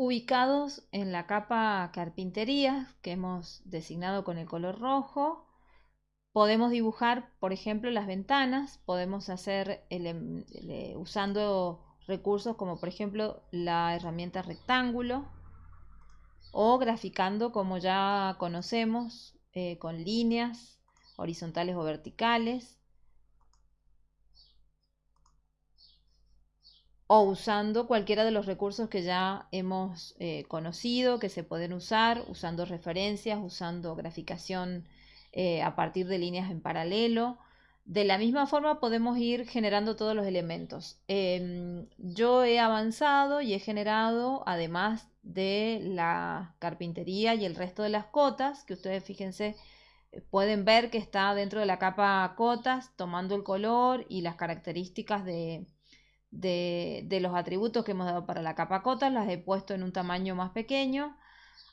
ubicados en la capa carpintería que hemos designado con el color rojo. Podemos dibujar, por ejemplo, las ventanas, podemos hacer em, usando recursos como por ejemplo la herramienta rectángulo o graficando como ya conocemos eh, con líneas horizontales o verticales o usando cualquiera de los recursos que ya hemos eh, conocido, que se pueden usar, usando referencias, usando graficación eh, a partir de líneas en paralelo. De la misma forma podemos ir generando todos los elementos. Em, yo he avanzado y he generado, además de la carpintería y el resto de las cotas, que ustedes fíjense, pueden ver que está dentro de la capa cotas, tomando el color y las características de, de, los atributos que hemos dado para la capa cotas, las he puesto en un tamaño más pequeño.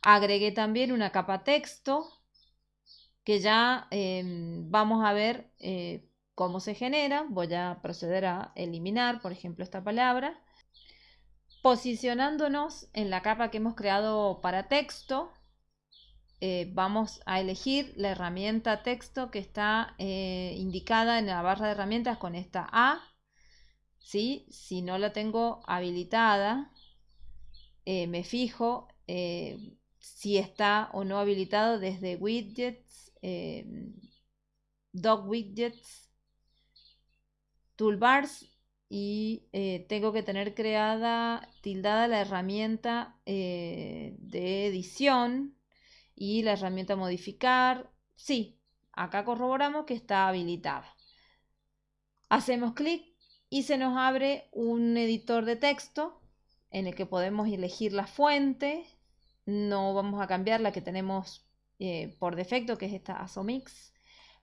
Agregué también una capa texto que ya em, vamos a ver eh, cómo se genera. Voy a proceder a eliminar, por ejemplo, esta palabra. Posicionándonos en la capa que hemos creado para texto, eh, vamos a elegir la herramienta texto que está eh, indicada en la barra de herramientas con esta A si no la tengo habilitada, eh, me fijo eh, si está o no habilitado desde widgets, eh, doc widgets, toolbars y tengo que tener creada, tildada la herramienta de edición y la herramienta modificar. Sí, acá corroboramos que está habilitada. Hacemos clic y se nos abre un editor de texto en el que podemos elegir la fuente. No vamos a cambiar la que tenemos eh, por defecto, que es esta ASOMIX.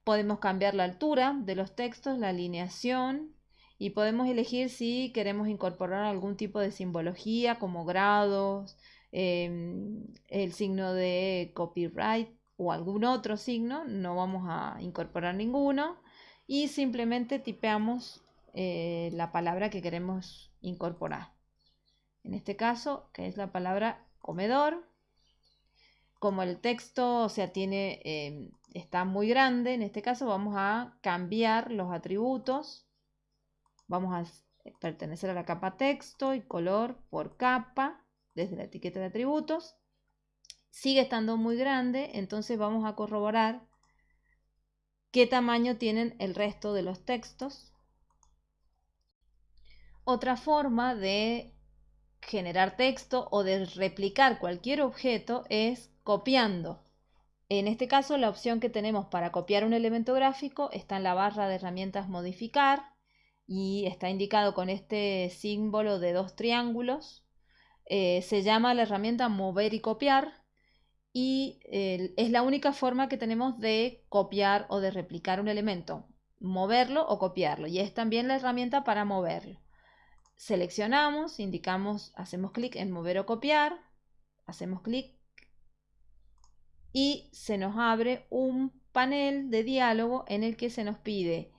Podemos cambiar la altura de los textos, la alineación y podemos elegir si queremos incorporar algún tipo de simbología como grados, em, el signo de copyright o algún otro signo. No vamos a incorporar ninguno y simplemente tipeamos eh, la palabra que queremos incorporar. En este caso, que es la palabra comedor. Como el texto, o sea, tiene, em, está muy grande, en este caso vamos a cambiar los atributos. Vamos a pertenecer a la capa texto y color por capa desde la etiqueta de atributos. Sigue estando muy grande, entonces vamos a corroborar qué tamaño tienen el resto de los textos. Otra forma de generar texto o de replicar cualquier objeto es copiando. En este caso la opción que tenemos para copiar un elemento gráfico está en la barra de herramientas modificar y está indicado con este símbolo de dos triángulos. Eh, se llama la herramienta mover y copiar y eh, es la única forma que tenemos de copiar o de replicar un elemento, moverlo o copiarlo y es también la herramienta para moverlo seleccionamos, indicamos, hacemos clic en mover o copiar, hacemos clic y se nos abre un panel de diálogo en el que se nos pide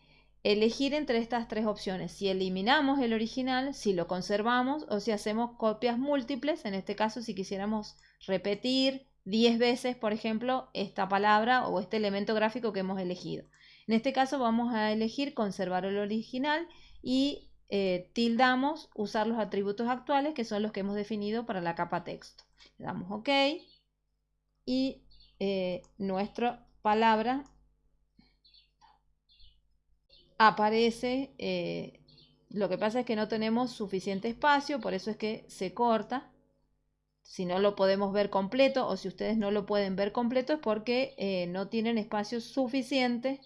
elegir entre estas tres opciones, si eliminamos el original, si lo conservamos o si hacemos copias múltiples, en este caso si quisiéramos repetir 10 veces, por ejemplo, esta palabra o este elemento gráfico que hemos elegido. En este caso vamos a elegir conservar el original y eh, tildamos usar los atributos actuales que son los que hemos definido para la capa texto. Le damos OK y eh, nuestra palabra aparece. Eh, lo que pasa es que no tenemos suficiente espacio, por eso es que se corta. Si no lo podemos ver completo o si ustedes no lo pueden ver completo es porque no tienen espacio suficiente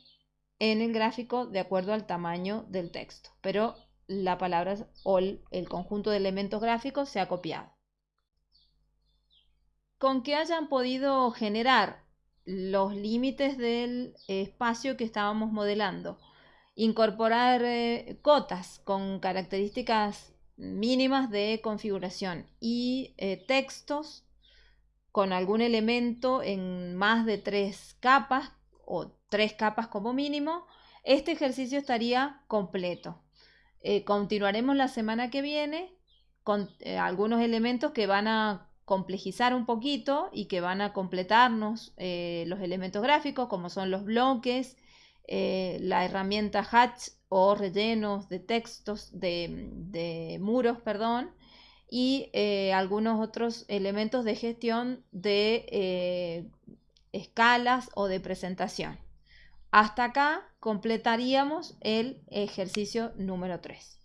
en el gráfico de acuerdo al tamaño del texto. Pero la palabra o el conjunto de elementos gráficos se ha copiado. Con que hayan podido generar los límites del espacio que estábamos modelando, incorporar eh, cotas con características mínimas de configuración y eh, textos con algún elemento en más de tres capas o tres capas como mínimo, este ejercicio estaría completo. Eh, continuaremos la semana que viene con eh, algunos elementos que van a complejizar un poquito y que van a completarnos eh, los elementos gráficos, como son los bloques, la herramienta Hatch o rellenos de textos, de, muros, perdón, y algunos otros elementos de gestión de escalas o de presentación. Hasta acá completaríamos el ejercicio número 3.